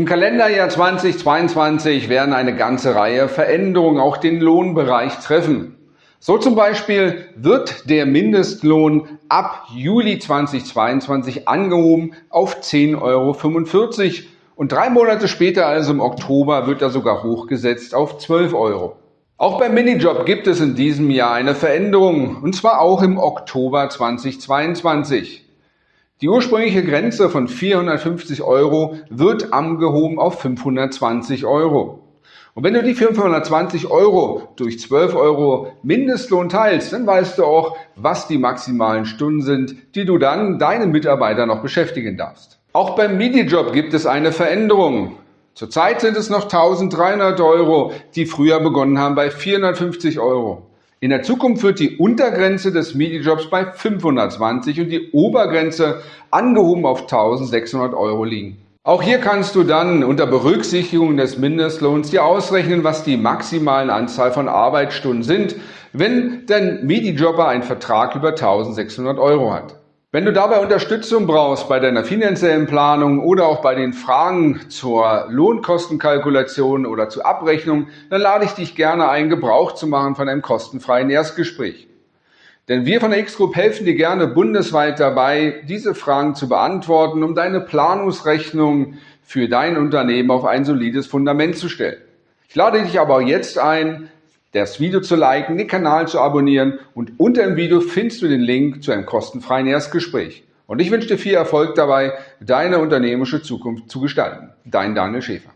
Im Kalenderjahr 2022 werden eine ganze Reihe Veränderungen auch den Lohnbereich treffen. So zum Beispiel wird der Mindestlohn ab Juli 2022 angehoben auf 10,45 Euro und drei Monate später, also im Oktober, wird er sogar hochgesetzt auf 12 Euro. Auch beim Minijob gibt es in diesem Jahr eine Veränderung, und zwar auch im Oktober 2022. Die ursprüngliche Grenze von 450 Euro wird angehoben auf 520 Euro. Und wenn du die 520 Euro durch 12 Euro Mindestlohn teilst, dann weißt du auch, was die maximalen Stunden sind, die du dann deinen Mitarbeiter noch beschäftigen darfst. Auch beim Minijob gibt es eine Veränderung. Zurzeit sind es noch 1300 Euro, die früher begonnen haben bei 450 Euro. In der Zukunft wird die Untergrenze des Minijobs bei 520 und die Obergrenze angehoben auf 1600 Euro liegen. Auch hier kannst du dann unter Berücksichtigung des Mindestlohns dir ausrechnen, was die maximalen Anzahl von Arbeitsstunden sind, wenn dein Minijobber einen Vertrag über 1600 Euro hat. Wenn du dabei Unterstützung brauchst bei deiner finanziellen Planung oder auch bei den Fragen zur Lohnkostenkalkulation oder zur Abrechnung, dann lade ich dich gerne ein, Gebrauch zu machen von einem kostenfreien Erstgespräch. Denn wir von der X-Group helfen dir gerne bundesweit dabei, diese Fragen zu beantworten, um deine Planungsrechnung für dein Unternehmen auf ein solides Fundament zu stellen. Ich lade dich aber jetzt ein, das Video zu liken, den Kanal zu abonnieren und unter dem Video findest du den Link zu einem kostenfreien Erstgespräch. Und ich wünsche dir viel Erfolg dabei, deine unternehmerische Zukunft zu gestalten. Dein Daniel Schäfer.